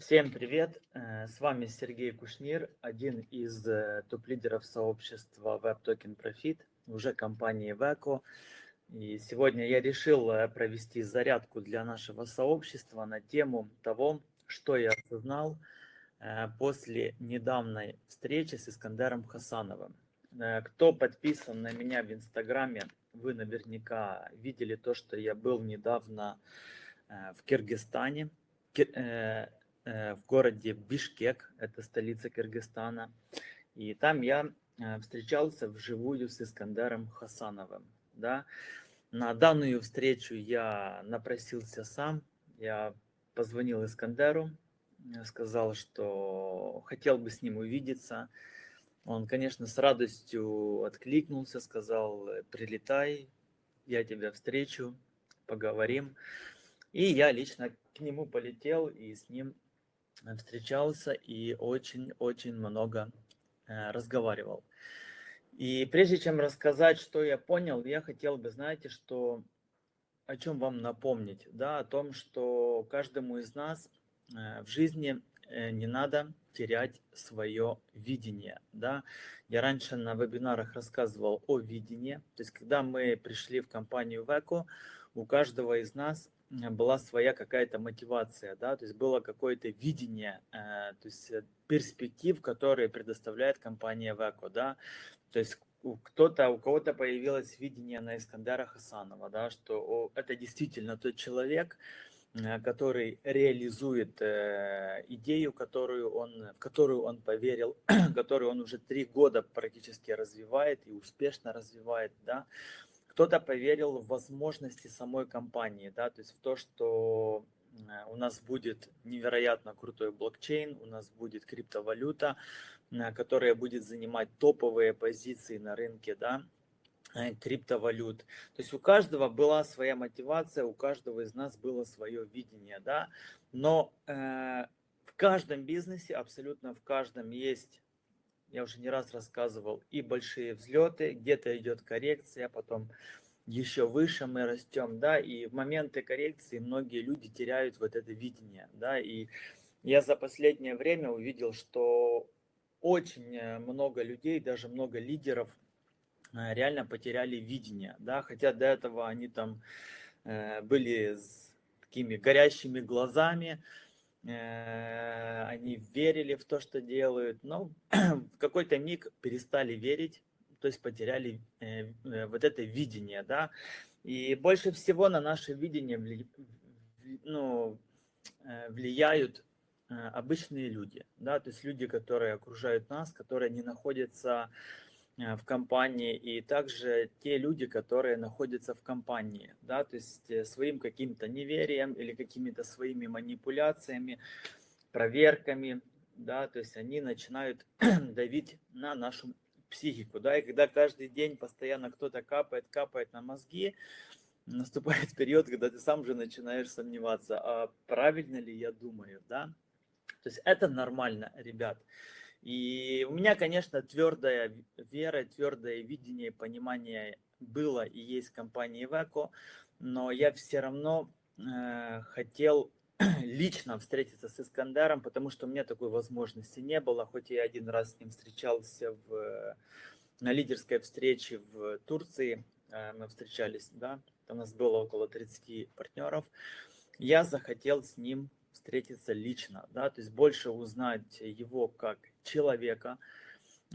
Всем привет! Э, с вами Сергей Кушнир, один из э, топ-лидеров сообщества Web Token Profit, уже компании Veco. И сегодня я решил э, провести зарядку для нашего сообщества на тему того, что я осознал после недавней встречи с Искандером Хасановым. Кто подписан на меня в Инстаграме, вы наверняка видели то, что я был недавно в Киргизстане в городе Бишкек, это столица Кыргызстана. И там я э, встречался вживую с Искандером Хасановым. Да. На данную встречу я напросился сам, я позвонил Искандеру, сказал, что хотел бы с ним увидеться. Он, конечно, с радостью откликнулся, сказал, прилетай, я тебя встречу, поговорим. И я лично к нему полетел и с ним встречался и очень-очень много э, разговаривал. И прежде чем рассказать, что я понял, я хотел бы, знаете, что о чем вам напомнить, да, о том, что каждому из нас э, в жизни э, не надо терять свое видение, да. Я раньше на вебинарах рассказывал о видении, то есть когда мы пришли в компанию Веко, у каждого из нас была своя какая-то мотивация, да, то есть было какое-то видение, э, то есть э, перспектив, которые предоставляет компания Веко, да, то есть кто-то, у кого-то появилось видение на Искандера Хасанова, да, что о, это действительно тот человек, э, который реализует э, идею, которую он, в которую он поверил, которую он уже три года практически развивает и успешно развивает, да, кто-то поверил в возможности самой компании, да, то есть в то, что э, у нас будет невероятно крутой блокчейн, у нас будет криптовалюта, э, которая будет занимать топовые позиции на рынке, да, э, криптовалют. То есть у каждого была своя мотивация, у каждого из нас было свое видение, да, но э, в каждом бизнесе, абсолютно в каждом есть я уже не раз рассказывал, и большие взлеты, где-то идет коррекция, потом еще выше мы растем, да, и в моменты коррекции многие люди теряют вот это видение, да, и я за последнее время увидел, что очень э, много людей, даже много лидеров э, реально потеряли видение, да, хотя до этого они там э, были с такими горящими глазами, они верили в то, что делают, но в какой-то миг перестали верить, то есть потеряли э, э, вот это видение, да. И больше всего на наше видение ну, влияют обычные люди, да, то есть люди, которые окружают нас, которые не находятся Э, в компании, и также те люди, которые находятся в компании, да, то есть э, своим каким-то неверием или какими-то своими манипуляциями, проверками, да, то есть они начинают давить на нашу психику, да, и когда каждый день постоянно кто-то капает, капает на мозги, наступает период, когда ты сам же начинаешь сомневаться, а правильно ли я думаю, да, то есть это нормально, ребят. И у меня, конечно, твердая вера, твердое видение, понимание было и есть компании Веко, но я все равно э, хотел лично встретиться с Искандером, потому что у меня такой возможности не было, хоть я один раз с ним встречался в, на лидерской встрече в Турции, э, мы встречались, да, у нас было около 30 партнеров, я захотел с ним встретиться лично, да, то есть больше узнать его как человека.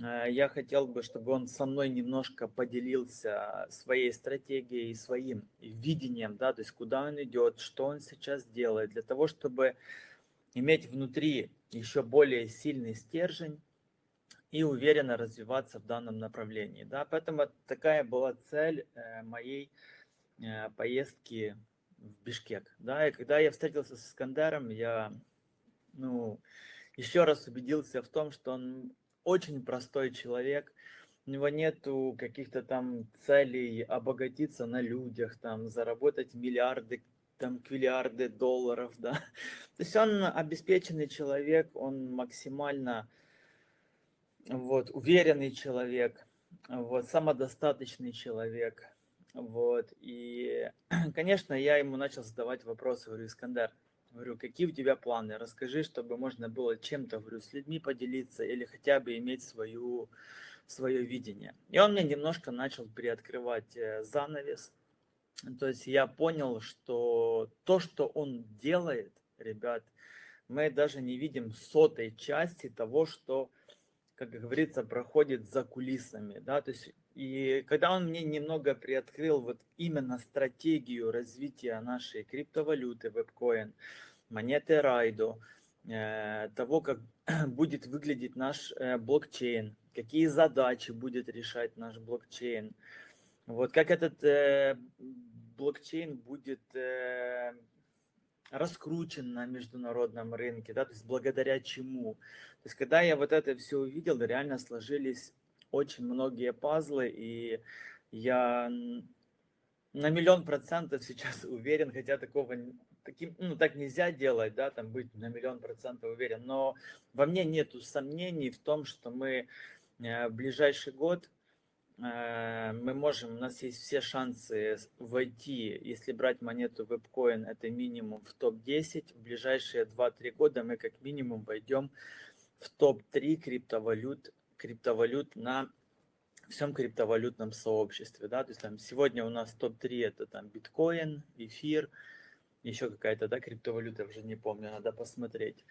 Э, я хотел бы, чтобы он со мной немножко поделился своей стратегией, своим видением, да, то есть куда он идет, что он сейчас делает, для того, чтобы иметь внутри еще более сильный стержень и уверенно развиваться в данном направлении. Да. Поэтому такая была цель э, моей э, поездки в Бишкек. Да, и когда я встретился с Искандером, я ну, еще раз убедился в том, что он очень простой человек, у него нету каких-то там целей обогатиться на людях, там, заработать миллиарды, там, квиллиарды долларов, да. То есть он обеспеченный человек, он максимально вот, уверенный человек, вот, самодостаточный человек, вот, и, конечно, я ему начал задавать вопросы, говорю, Искандер, Говорю, какие у тебя планы? Расскажи, чтобы можно было чем-то, говорю, с людьми поделиться или хотя бы иметь свою, свое видение. И он мне немножко начал приоткрывать э, занавес. То есть я понял, что то, что он делает, ребят, мы даже не видим сотой части того, что, как говорится, проходит за кулисами. Да? То есть, и когда он мне немного приоткрыл вот именно стратегию развития нашей криптовалюты, вебкоин, монеты Райдо, э, того, как будет выглядеть наш э, блокчейн, какие задачи будет решать наш блокчейн, вот как этот э, блокчейн будет раскручен на международном рынке, да, то есть благодаря чему. То есть когда я вот это все увидел, реально сложились очень многие пазлы, и я на миллион процентов сейчас уверен, хотя такого таким, ну, так нельзя делать, да, там быть на миллион процентов уверен, но во мне нету сомнений в том, что мы э, в ближайший год Э, мы можем, у нас есть все шансы войти, если брать монету WebCoin, это минимум в топ-10. В ближайшие 2-3 года мы как минимум войдем в топ-3 криптовалют, криптовалют на всем криптовалютном сообществе. Да? То есть там сегодня у нас топ-3 это там биткоин, эфир, еще какая-то да, криптовалюта, уже не помню, надо посмотреть.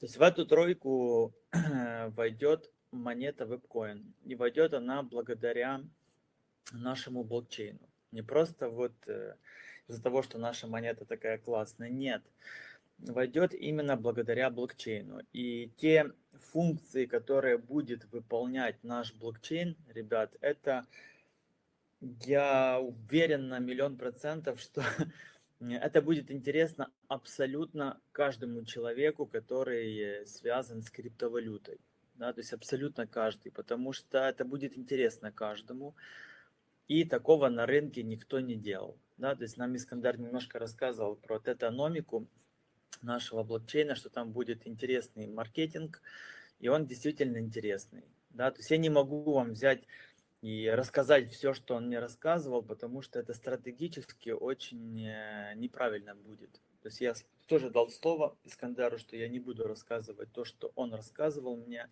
То есть в эту тройку войдет монета WebCoin. И войдет она благодаря нашему блокчейну. Не просто вот э, из-за того, что наша монета такая классная. Нет. Войдет именно благодаря блокчейну. И те функции, которые будет выполнять наш блокчейн, ребят, это я уверен на миллион процентов, что это будет интересно абсолютно каждому человеку, который связан с криптовалютой да, то есть абсолютно каждый, потому что это будет интересно каждому, и такого на рынке никто не делал. Да, то есть нам Искандар немножко рассказывал про тетономику нашего блокчейна, что там будет интересный маркетинг, и он действительно интересный. Да, то есть я не могу вам взять и рассказать все, что он мне рассказывал, потому что это стратегически очень э, неправильно будет. То есть я тоже дал слово Искандару, что я не буду рассказывать то, что он рассказывал мне.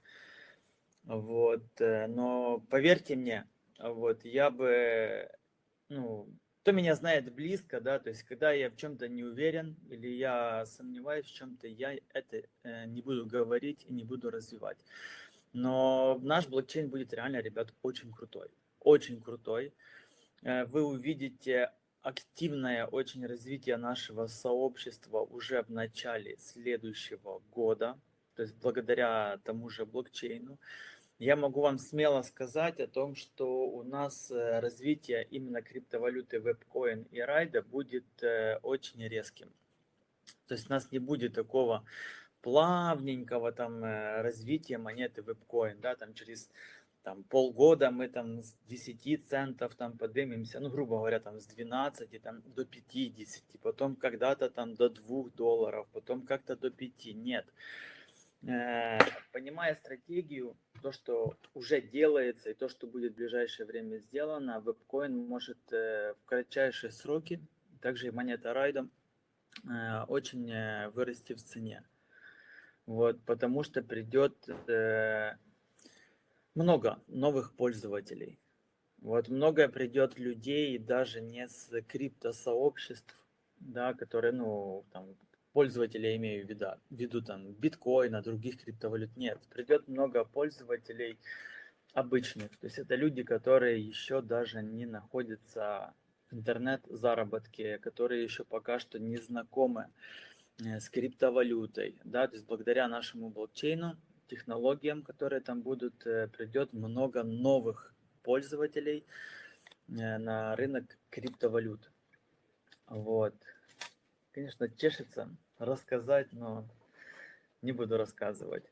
Вот, э, но поверьте мне, вот, я бы, ну, кто меня знает близко, да, то есть когда я в чем-то не уверен или я сомневаюсь в чем-то, я это э, не буду говорить и не буду развивать. Но наш блокчейн будет реально, ребят, очень крутой, очень крутой. Э, вы увидите активное очень развитие нашего сообщества уже в начале следующего года, то есть благодаря тому же блокчейну. Я могу вам смело сказать о том, что у нас э, развитие именно криптовалюты WebCoin и Райда будет э, очень резким. То есть у нас не будет такого плавненького там э, развития монеты WebCoin, да, там через там полгода мы там с 10 центов там поднимемся, ну, грубо говоря, там с 12 там, до 50, потом когда-то там до 2 долларов, потом как-то до 5. Нет. Э, понимая стратегию, то, что уже делается и то, что будет в ближайшее время сделано, вебкоин может э, в кратчайшие сроки, также и монета райда, э, очень вырасти в цене. Вот, потому что придет много новых пользователей. Вот много придет людей даже не с криптосообществ, да, которые, ну, там, пользователи, я имею в виду, в виду там биткоина, других криптовалют, нет. Придет много пользователей обычных, то есть это люди, которые еще даже не находятся в интернет-заработке, которые еще пока что не знакомы э, с криптовалютой, да, то есть благодаря нашему блокчейну технологиям, которые там будут, э, придет много новых пользователей э, на рынок криптовалют. Вот. Конечно, чешется рассказать, но не буду рассказывать.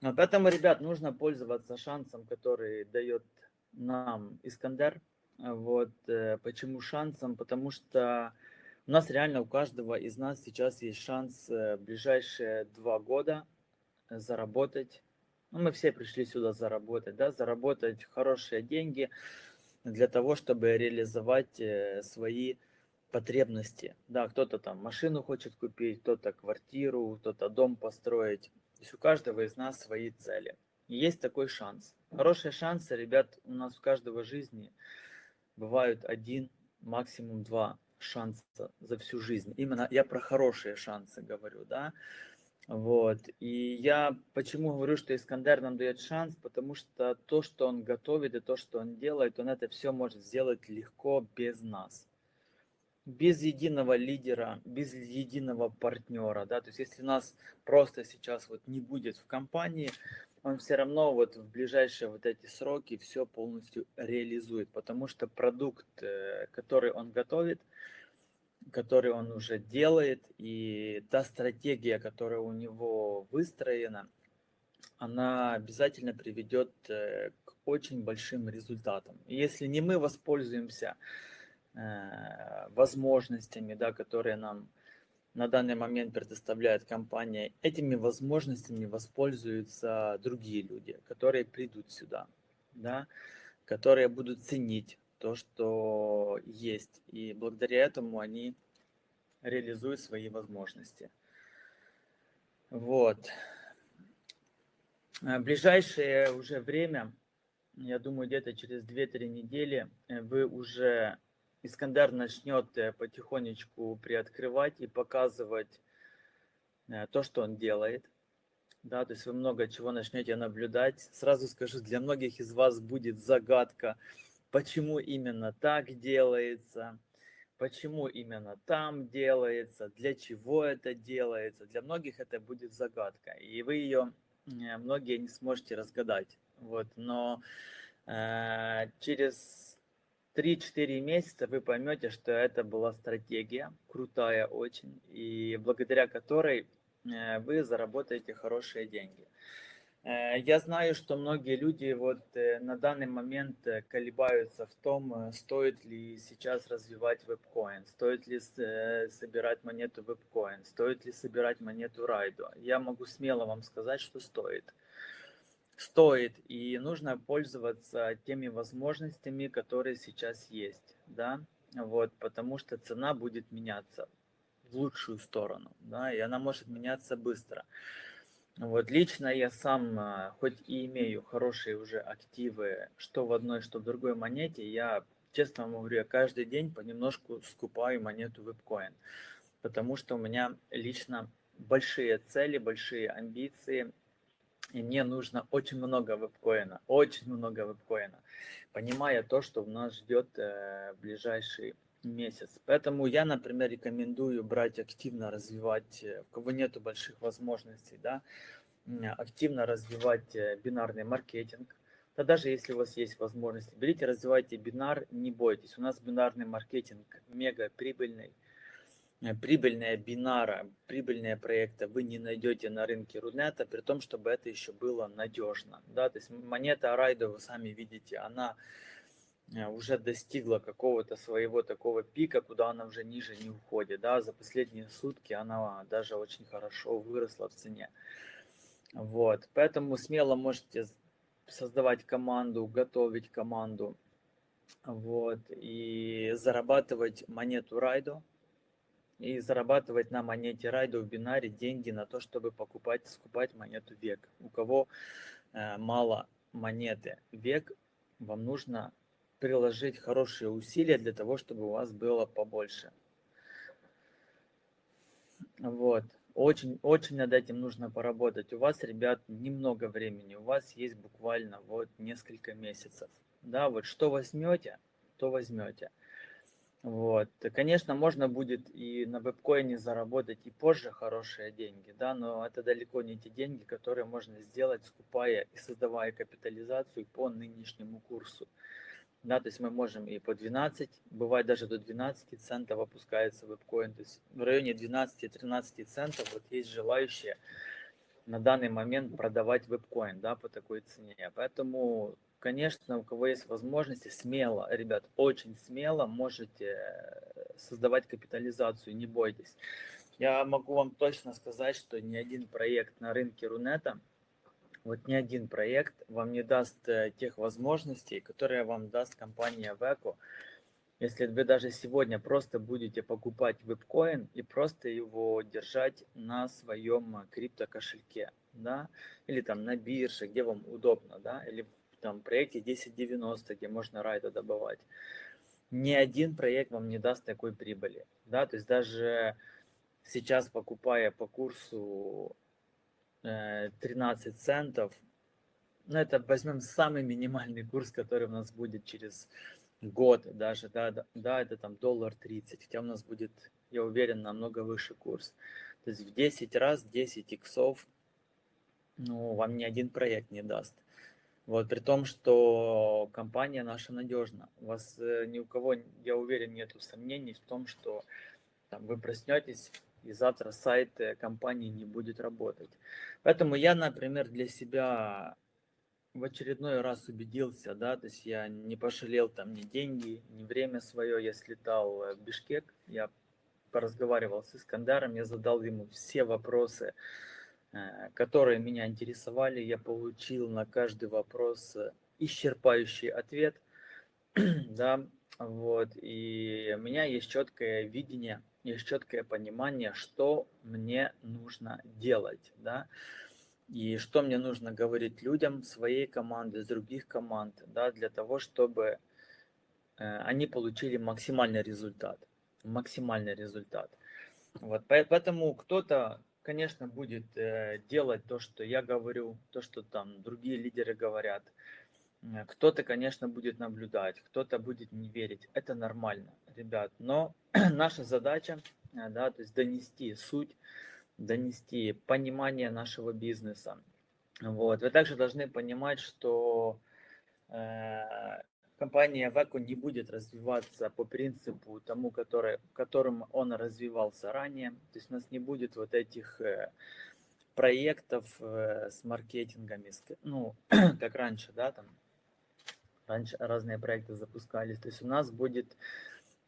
Поэтому, ребят, нужно пользоваться шансом, который дает нам Искандер. Вот. Э, почему шансом? Потому что у нас реально у каждого из нас сейчас есть шанс в ближайшие два года заработать. Ну, мы все пришли сюда заработать, да, заработать хорошие деньги для того, чтобы реализовать э, свои потребности. Да, кто-то там машину хочет купить, кто-то квартиру, кто-то дом построить. То есть у каждого из нас свои цели. И есть такой шанс. Хорошие шансы, ребят, у нас у каждого жизни бывают один, максимум два шанса за всю жизнь. Именно я про хорошие шансы говорю, да. Вот. И я почему говорю, что Искандер нам дает шанс, потому что то, что он готовит и то, что он делает, он это все может сделать легко без нас. Без единого лидера, без единого партнера, да, то есть если нас просто сейчас вот не будет в компании, он все равно вот в ближайшие вот эти сроки все полностью реализует, потому что продукт, э, который он готовит, который он уже делает, и та стратегия, которая у него выстроена, она обязательно приведет э, к очень большим результатам. И если не мы воспользуемся возможностями, да, которые нам на данный момент предоставляет компания, этими возможностями воспользуются другие люди, которые придут сюда, да, которые будут ценить то, что есть. И благодаря этому они реализуют свои возможности. Вот. В ближайшее уже время, я думаю, где-то через 2-3 недели э, вы уже, Искандер начнет э, потихонечку приоткрывать и показывать э, то, что он делает. Да, то есть вы много чего начнете наблюдать. Сразу скажу, для многих из вас будет загадка, почему именно так делается, почему именно там делается, для чего это делается. Для многих это будет загадка, и вы ее многие не сможете разгадать. Вот, но э, через 3-4 месяца вы поймете, что это была стратегия, крутая очень, и благодаря которой э, вы заработаете хорошие деньги. Э, я знаю, что многие люди вот э, на данный момент колебаются в том, стоит ли сейчас развивать вебкоин, стоит ли собирать монету вебкоин, стоит ли собирать монету райду. Я могу смело вам сказать, что стоит. Стоит, и нужно пользоваться теми возможностями, которые сейчас есть, да, вот, потому что цена будет меняться в лучшую сторону, да, и она может меняться быстро. Вот лично я сам, а, хоть и имею хорошие уже активы, что в одной, что в другой монете, я, честно вам говорю, я каждый день понемножку скупаю монету вебкоин, потому что у меня лично большие цели, большие амбиции, и мне нужно очень много вебкоина, очень много вебкоина, понимая то, что нас ждет э, ближайший месяц. Поэтому я, например, рекомендую брать активно, развивать, э, у кого нету больших возможностей, да, активно развивать э, бинарный маркетинг. Да даже если у вас есть возможность, берите, развивайте бинар, не бойтесь. У нас бинарный маркетинг мега прибыльный. Э, прибыльная бинара, прибыльные проекты вы не найдете на рынке Рунета, при том, чтобы это еще было надежно. Да? То есть монета Арайда, вы сами видите, она Э, уже достигла какого-то своего такого пика, куда она уже ниже не уходит. Да? За последние сутки она даже очень хорошо выросла в цене. Вот. Поэтому смело можете создавать команду, готовить команду. Вот. И зарабатывать монету райду. И зарабатывать на монете райду в бинаре деньги на то, чтобы покупать, скупать монету век. У кого э, мало монеты век, вам нужно приложить хорошие усилия для того, чтобы у вас было побольше. Вот. Очень, очень над этим нужно поработать. У вас, ребят, немного времени. У вас есть буквально вот несколько месяцев. Да, вот что возьмете, то возьмете. Вот. Конечно, можно будет и на вебкоине заработать и позже хорошие деньги, да, но это далеко не те деньги, которые можно сделать, скупая и создавая капитализацию по нынешнему курсу. Да, то есть мы можем и по 12, бывает даже до 12 центов опускается вебкоин. То есть в районе 12-13 центов вот есть желающие на данный момент продавать вебкоин да, по такой цене. Поэтому, конечно, у кого есть возможности, смело, ребят, очень смело можете создавать капитализацию, не бойтесь. Я могу вам точно сказать, что ни один проект на рынке Рунета – вот ни один проект вам не даст э, тех возможностей, которые вам даст компания Veco если вы даже сегодня просто будете покупать вебкоин и просто его держать на своем крипто кошельке, да, или там на бирже, где вам удобно, да, или там проекте 1090, где можно райда добывать. Ни один проект вам не даст такой прибыли, да, то есть даже сейчас покупая по курсу 13 э, центов, ну это возьмем самый минимальный курс, который у нас будет через год даже, да, да, да, это там доллар 30, хотя у нас будет, я уверен, намного выше курс. То есть в 10 раз, 10 иксов, ну, вам ни один проект не даст. Вот, при том, что компания наша надежна. У вас э, ни у кого, я уверен, нету сомнений в том, что там, вы проснетесь, и завтра сайт э, компании не будет работать. Поэтому я, например, для себя в очередной раз убедился, да, то есть я не пожалел там ни деньги, ни время свое, я слетал в Бишкек, я поразговаривал с Искандаром, я задал ему все вопросы, э, которые меня интересовали, я получил на каждый вопрос э, исчерпающий ответ, да, вот, и у меня есть четкое видение, есть четкое понимание, что мне нужно делать, да, и что мне нужно говорить людям своей команды, других команд, да, для того, чтобы э, они получили максимальный результат. Максимальный результат. Вот, поэтому кто-то, конечно, будет э, делать то, что я говорю, то, что там другие лидеры говорят. Э, кто-то, конечно, будет наблюдать, кто-то будет не верить. Это нормально, ребят. Но наша задача, да, то есть донести суть донести понимание нашего бизнеса. Вот. Вы также должны понимать, что э, компания Веко не будет развиваться по принципу тому, который, которым он развивался ранее. То есть у нас не будет вот этих э, проектов э, с маркетингами, ну, как раньше, да, там, раньше разные проекты запускались. То есть у нас будет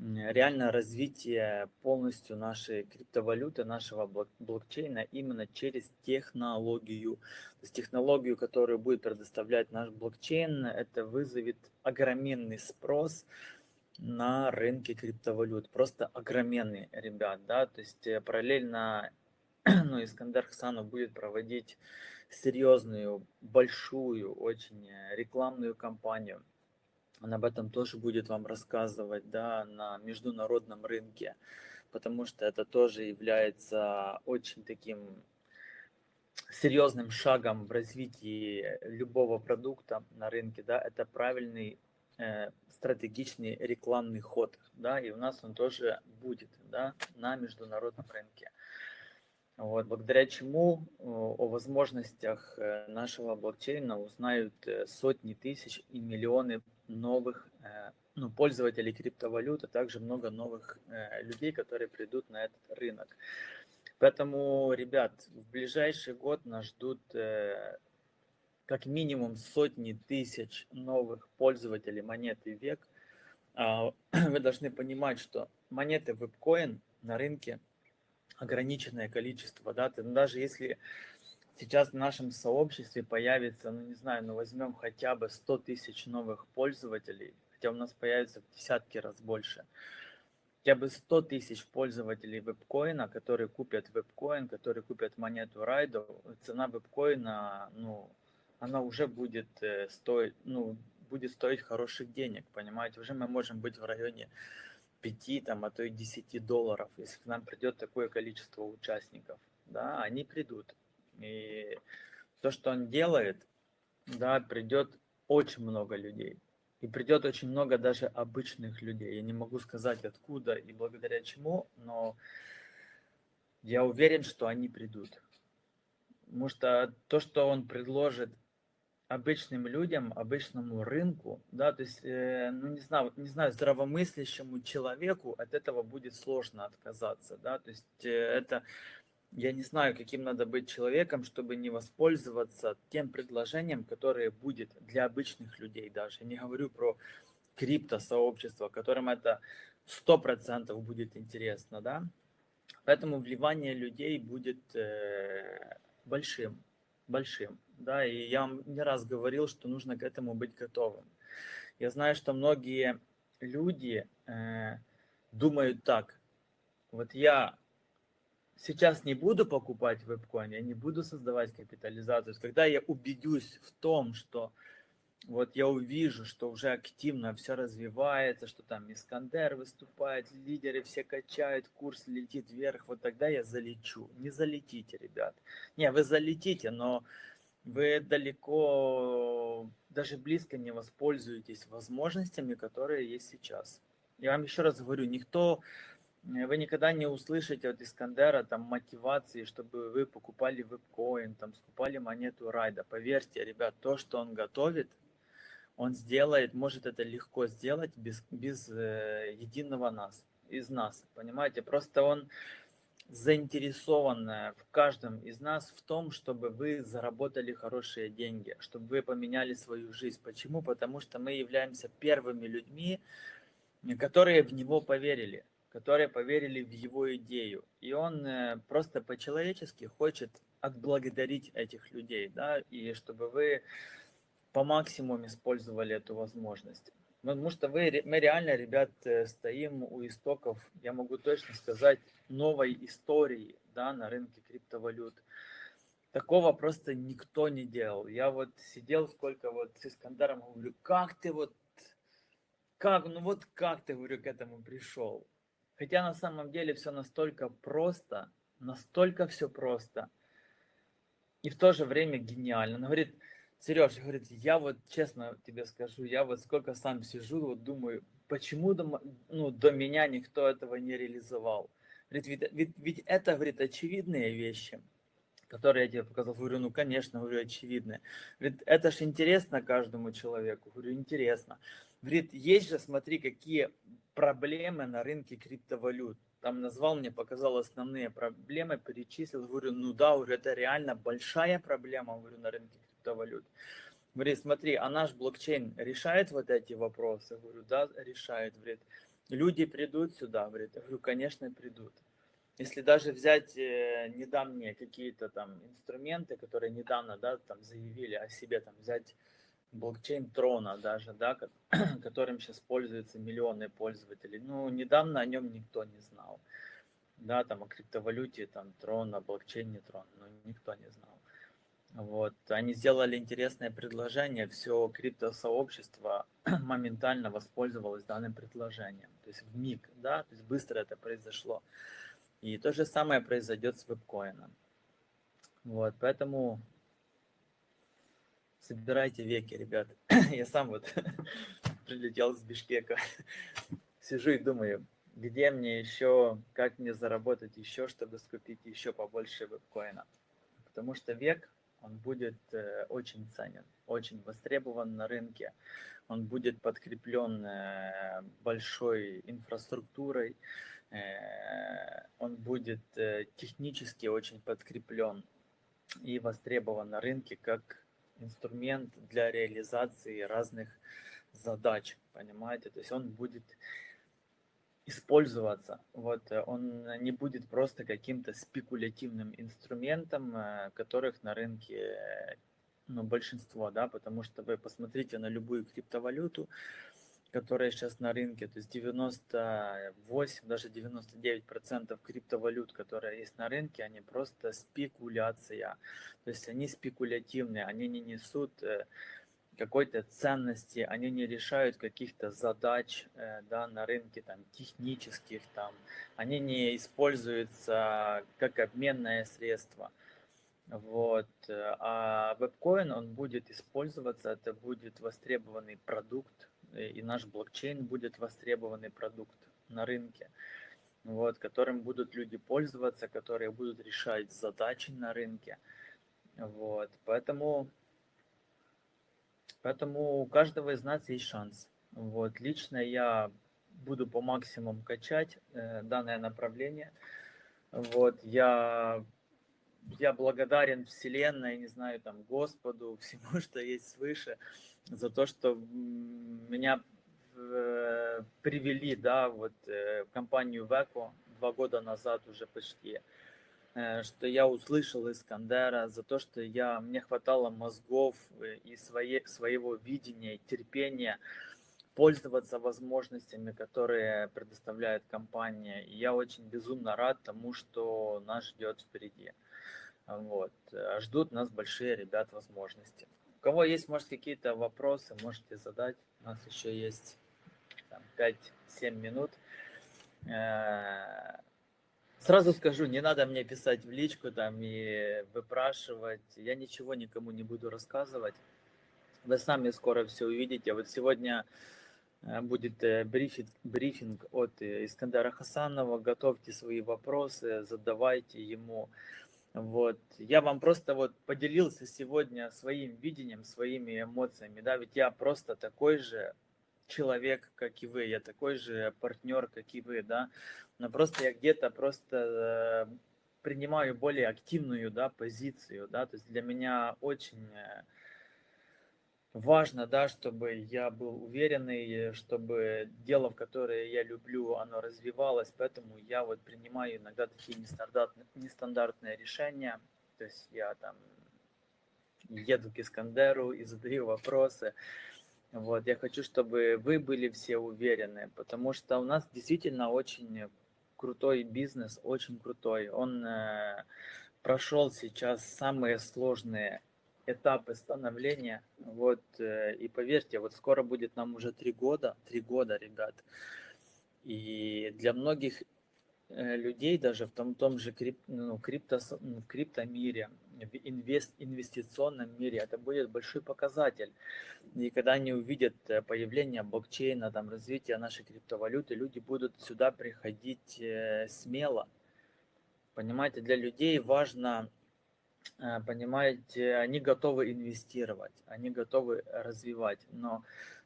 реально развитие полностью нашей криптовалюты, нашего блокчейна именно через технологию. То есть технологию, которую будет предоставлять наш блокчейн, это вызовет огроменный спрос на рынке криптовалют. Просто огроменный, ребят, да, то есть э, параллельно ну, Искандер Хасанов будет проводить серьезную, большую, очень э, рекламную кампанию он об этом тоже будет вам рассказывать да, на международном рынке, потому что это тоже является очень таким серьезным шагом в развитии любого продукта на рынке. Да, это правильный э, стратегичный рекламный ход, да, и у нас он тоже будет да, на международном рынке. Вот, благодаря чему о возможностях э, нашего блокчейна узнают э, сотни тысяч и миллионы новых э, ну, пользователей криптовалют, а также много новых людей, которые придут на этот рынок. Поэтому, ребят, в ближайший год нас ждут как минимум сотни тысяч новых пользователей монеты век. А, вы должны понимать, что монеты вебкоин на рынке – ограниченное количество, да, ты, ну, даже если сейчас в нашем сообществе появится, ну не знаю, ну возьмем хотя бы 100 тысяч новых пользователей, хотя у нас появится в десятки раз больше, хотя бы 100 тысяч пользователей вебкоина, которые купят вебкоин, которые купят монету Райдо, цена вебкоина, ну, она уже будет э, стоить, ну, будет стоить хороших денег, понимаете, уже мы можем быть в районе 5, там, а то и 10 долларов, если к нам придет такое количество участников, да, они придут. И то, что он делает, да, придет очень много людей. И придет очень много даже обычных людей. Я не могу сказать откуда и благодаря чему, но я уверен, что они придут. Потому что то, что он предложит обычным людям, обычному рынку, да, то есть, э, ну, не знаю, не знаю, здравомыслящему человеку от этого будет сложно отказаться, да, то есть э, это, я не знаю, каким надо быть человеком, чтобы не воспользоваться тем предложением, которое будет для обычных людей даже. Я не говорю про крипто-сообщество, которым это сто процентов будет интересно, да, поэтому вливание людей будет э, большим, большим да, и я вам не раз говорил, что нужно к этому быть готовым. Я знаю, что многие люди э, думают так, вот я сейчас не буду покупать вебкоин, я не буду создавать капитализацию. Когда я убедюсь в том, что вот я увижу, что уже активно все развивается, что там Искандер выступает, лидеры все качают, курс летит вверх, вот тогда я залечу. Не залетите, ребят. Не, вы залетите, но вы далеко, даже близко не воспользуетесь возможностями, которые есть сейчас. Я вам еще раз говорю, никто вы никогда не услышите от Искандера там мотивации, чтобы вы покупали вебкоин, там скупали монету райда. Поверьте, ребят, то, что он готовит, он сделает, может это легко сделать без, без э, единого нас, из нас, понимаете? Просто он заинтересован э, в каждом из нас в том, чтобы вы заработали хорошие деньги, чтобы вы поменяли свою жизнь. Почему? Потому что мы являемся первыми людьми, которые в него поверили которые поверили в его идею. И он э, просто по-человечески хочет отблагодарить этих людей, да, и чтобы вы по максимуму использовали эту возможность. Потому что вы, мы реально, ребят, э, стоим у истоков, я могу точно сказать, новой истории да, на рынке криптовалют. Такого просто никто не делал. Я вот сидел сколько вот с Искандаром, говорю, как ты вот, как, ну вот как ты, говорю, к этому пришел? Хотя на самом деле все настолько просто, настолько все просто. И в то же время гениально. Он говорит, Сереж, говорит, я вот честно тебе скажу, я вот сколько сам сижу, вот думаю, почему до, ну, до меня никто этого не реализовал. Говорит, ведь, ведь, ведь это, говорит, очевидные вещи, которые я тебе показал. Говорю, ну, конечно, говорю, очевидные. Говорит, это ж интересно каждому человеку. Говорю, интересно. Говорит, есть же, смотри, какие проблемы на рынке криптовалют. Там назвал мне, показал основные проблемы, перечислил. Говорю, ну да, уже это реально большая проблема, говорю, на рынке криптовалют. Говорит, смотри, а наш блокчейн решает вот эти вопросы? Говорю, да, решает. Говорит, люди придут сюда? Говорит, говорю, конечно, придут. Если даже взять э, недавние какие-то там инструменты, которые недавно, да, там заявили о себе, там взять блокчейн Трона даже, да, которым сейчас пользуются миллионы пользователей. Ну, недавно о нем никто не знал. Да, там о криптовалюте, там Трона, блокчейне Трон, но никто не знал. Вот, они сделали интересное предложение, все криптосообщество моментально воспользовалось данным предложением. То есть в миг, да, то есть быстро это произошло. И то же самое произойдет с вебкоином. Вот, поэтому собирайте веки, ребят. Я сам вот прилетел с Бишкека. Сижу и думаю, где мне еще, как мне заработать еще, чтобы скупить еще побольше вебкоина. Потому что век, он будет э, очень ценен, очень востребован на рынке. Он будет подкреплен э, большой инфраструктурой, э, он будет э, технически очень подкреплен и востребован на рынке как инструмент для реализации разных задач, понимаете? То есть он будет использоваться. Вот, э, он не будет просто каким-то спекулятивным инструментом, э, которых на рынке ну, большинство, да, потому что вы посмотрите на любую криптовалюту, которая сейчас на рынке, то есть 98, даже 99 процентов криптовалют, которые есть на рынке, они просто спекуляция. То есть они спекулятивные, они не несут э, какой-то ценности, они не решают каких-то задач э, да, на рынке там, технических, там, они не используются как обменное средство. Вот. Э, а вебкоин, он будет использоваться, это будет востребованный продукт, и наш блокчейн будет востребованный продукт на рынке, вот, которым будут люди пользоваться, которые будут решать задачи на рынке. Вот, поэтому, поэтому у каждого из нас есть шанс. Вот, лично я буду по максимуму качать э, данное направление. Вот, я, я благодарен Вселенной, не знаю, там, Господу, всему, что есть свыше за то, что меня э, привели, да, вот э, в компанию Веко два года назад уже почти, э, что я услышал Искандера, за то, что я, мне хватало мозгов и своей, своего видения, терпения, пользоваться возможностями, которые предоставляет компания. И я очень безумно рад тому, что нас ждет впереди. Вот. Ждут нас большие, ребят, возможности. У кого есть, может, какие-то вопросы, можете задать. У нас еще есть 5-7 минут. Э, сразу скажу, не надо мне писать в личку там и выпрашивать. Я ничего никому не буду рассказывать. Вы сами скоро все увидите. Вот сегодня э, будет э, брифинг, брифинг от Искандера Хасанова. Готовьте свои вопросы, задавайте ему. Вот. Я вам просто вот поделился сегодня своим видением, своими эмоциями. Да, ведь я просто такой же человек, как и вы, я такой же партнер, как и вы, да. Но просто я где-то просто э, принимаю более активную, да, позицию, да. То есть для меня очень э, важно, да, чтобы я был уверенный, чтобы дело, в которое я люблю, оно развивалось, поэтому я вот принимаю иногда такие нестандартные, нестандартные решения, то есть я там еду к Искандеру и задаю вопросы, вот, я хочу, чтобы вы были все уверены, потому что у нас действительно очень крутой бизнес, очень крутой, он э, прошел сейчас самые сложные этапы становления. Вот, э, и поверьте, вот скоро будет нам уже три года, три года, ребят. И для многих э, людей даже в том, том же крип, ну, крипто, в криптомире, в инвест, инвестиционном мире, это будет большой показатель. И когда они увидят э, появление блокчейна, там, развитие нашей криптовалюты, люди будут сюда приходить смело. Понимаете, для людей важно понимаете, они готовы инвестировать, они готовы развивать, но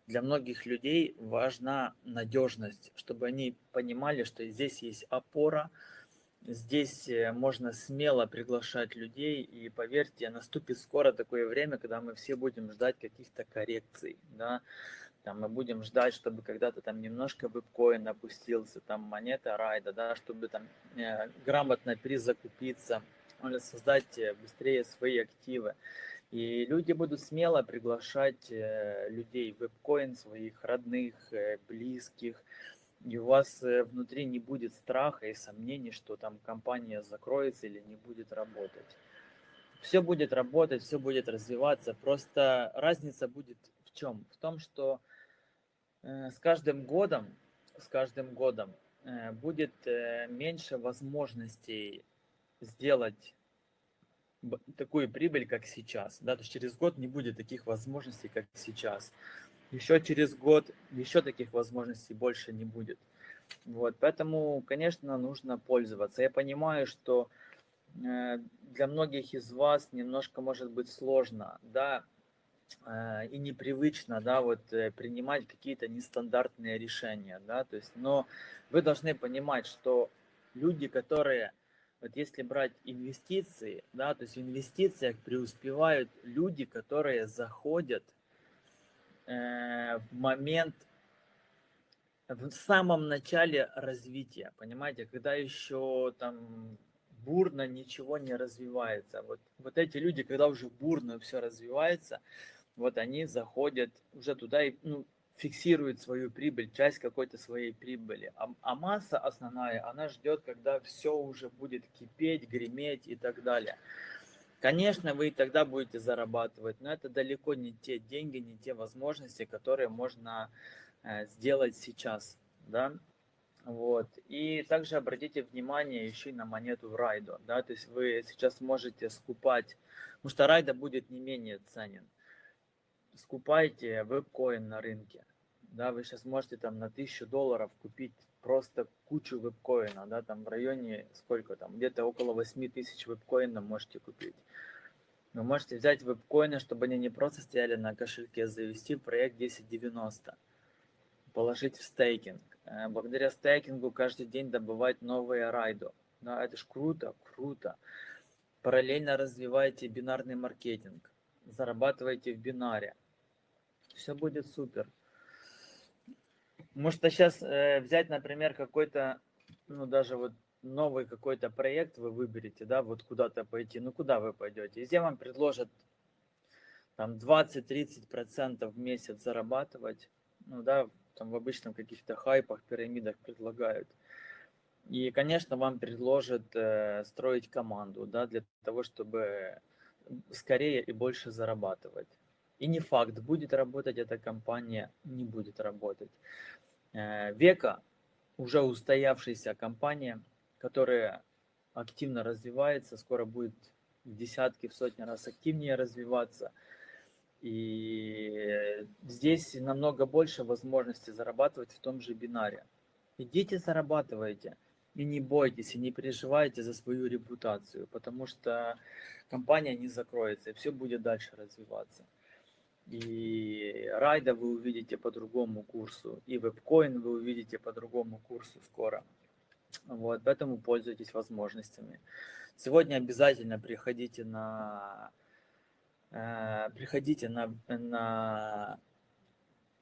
для многих людей важна надежность, чтобы они понимали, что здесь есть опора, здесь э, можно смело приглашать людей, и поверьте, наступит скоро такое время, когда мы все будем ждать каких-то коррекций, да, там мы будем ждать, чтобы когда-то там немножко вебкоин опустился, там монета райда, да, чтобы там э, грамотно перезакупиться, создать э, быстрее свои активы. И люди будут смело приглашать э, людей в вебкоин, своих родных, э, близких. И у вас внутри не будет страха и сомнений, что там компания закроется или не будет работать. Все будет работать, все будет развиваться. Просто разница будет в чем? В том, что с каждым годом, с каждым годом будет меньше возможностей сделать такую прибыль, как сейчас. Да? То есть через год не будет таких возможностей, как сейчас. Еще через год еще таких возможностей больше не будет. Вот, поэтому, конечно, нужно пользоваться. Я понимаю, что э, для многих из вас немножко может быть сложно, да, э, и непривычно, да, вот э, принимать какие-то нестандартные решения, да, то есть, но вы должны понимать, что люди, которые вот если брать инвестиции, да, то есть в инвестициях преуспевают люди, которые заходят э, в момент, в самом начале развития, понимаете, когда еще там бурно ничего не развивается. Вот, вот эти люди, когда уже бурно все развивается, вот они заходят уже туда и, ну, фиксирует свою прибыль, часть какой-то своей прибыли. А, а масса основная, она ждет, когда все уже будет кипеть, греметь и так далее. Конечно, вы тогда будете зарабатывать, но это далеко не те деньги, не те возможности, которые можно э, сделать сейчас. Да? Вот. И также обратите внимание еще и на монету Райдо. Да? То есть вы сейчас можете скупать, потому что Райда будет не менее ценен скупайте веб-коин на рынке. Да, вы сейчас можете там на 1000 долларов купить просто кучу веб-коина, да, там в районе сколько там, где-то около 8 тысяч веб-коина можете купить. Вы можете взять веб-коины, чтобы они не просто стояли на кошельке, завести проект 1090, положить в стейкинг. Э, благодаря стейкингу каждый день добывать новые райдо. Да, это ж круто, круто. Параллельно развивайте бинарный маркетинг, зарабатывайте в бинаре все будет супер. Может, сейчас э, взять, например, какой-то, ну, даже вот новый какой-то проект вы выберете, да, вот куда-то пойти. Ну, куда вы пойдете? Если вам предложат там 20-30% в месяц зарабатывать, ну да, там в обычном каких-то хайпах, пирамидах предлагают. И, конечно, вам предложат э, строить команду, да, для того, чтобы скорее и больше зарабатывать. И не факт, будет работать эта компания, не будет работать. Э, Века уже устоявшаяся компания, которая активно развивается, скоро будет в десятки, в сотни раз активнее развиваться. И здесь намного больше возможностей зарабатывать в том же бинаре. Идите зарабатывайте. И не бойтесь, и не переживайте за свою репутацию, потому что компания не закроется, и все будет дальше развиваться. И райда вы увидите по другому курсу, и вебкоин вы увидите по другому курсу скоро. Вот, поэтому пользуйтесь возможностями. Сегодня обязательно приходите на, э, приходите на, на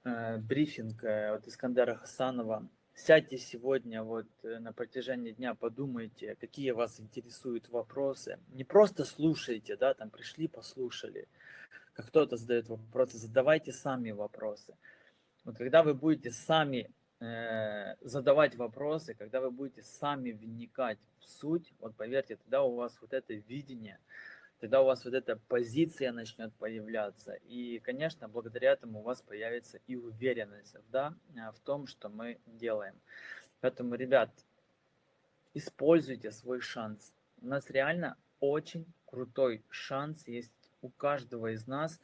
э, брифинг э, от Искандера Хасанова Сядьте сегодня вот э, на протяжении дня, подумайте, какие вас интересуют вопросы. Не просто слушайте, да, там пришли, послушали, как кто-то задает вопросы, задавайте сами вопросы. Вот когда вы будете сами э, задавать вопросы, когда вы будете сами вникать в суть, вот поверьте, тогда у вас вот это видение – тогда у вас вот эта позиция начнет появляться. И, конечно, благодаря этому у вас появится и уверенность да, а, в том, что мы делаем. Поэтому, ребят, используйте свой шанс. У нас реально очень крутой шанс есть у каждого из нас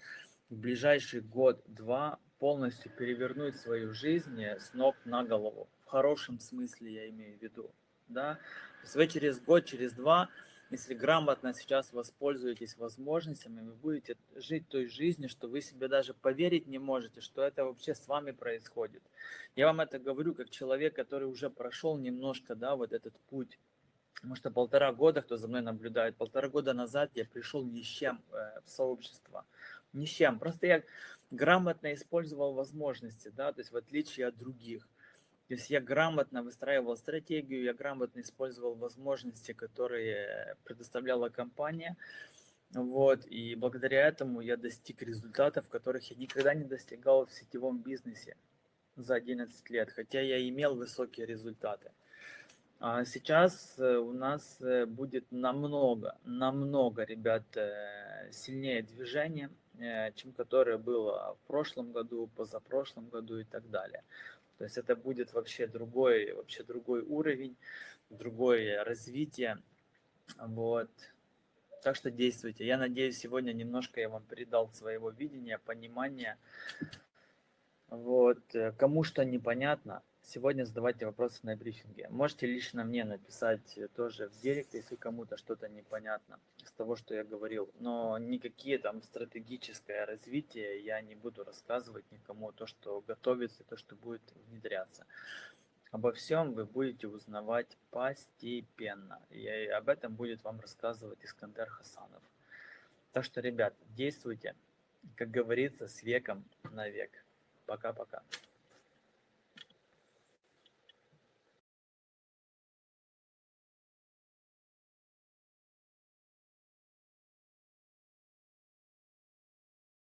в ближайший год-два полностью перевернуть свою жизнь с ног на голову. В хорошем смысле я имею в виду. Да? То есть вы через год, через два если грамотно сейчас воспользуетесь возможностями, вы будете жить той жизнью, что вы себе даже поверить не можете, что это вообще с вами происходит. Я вам это говорю как человек, который уже прошел немножко, да, вот этот путь. Потому что полтора года, кто за мной наблюдает, полтора года назад я пришел ни с чем э, в сообщество. Ни с чем. Просто я грамотно использовал возможности, да, то есть в отличие от других. То есть я грамотно выстраивал стратегию, я грамотно использовал возможности, которые предоставляла компания. Вот, и благодаря этому я достиг результатов, которых я никогда не достигал в сетевом бизнесе за 11 лет, хотя я имел высокие результаты. А сейчас э, у нас э, будет намного, намного, ребят, э, сильнее движение, чем которое было в прошлом году, позапрошлом году и так далее. То есть это будет вообще другой, вообще другой уровень, другое развитие. Вот. Так что действуйте. Я надеюсь, сегодня немножко я вам передал своего видения, понимания. Вот. Кому что непонятно, Сегодня задавайте вопросы на брифинге. Можете лично мне написать тоже в директ, если кому-то что-то непонятно из того, что я говорил. Но никакие там стратегическое развитие я не буду рассказывать никому, то, что готовится, то, что будет внедряться. Обо всем вы будете узнавать постепенно. И об этом будет вам рассказывать Искандер Хасанов. Так что, ребят, действуйте, как говорится, с веком на век. Пока-пока.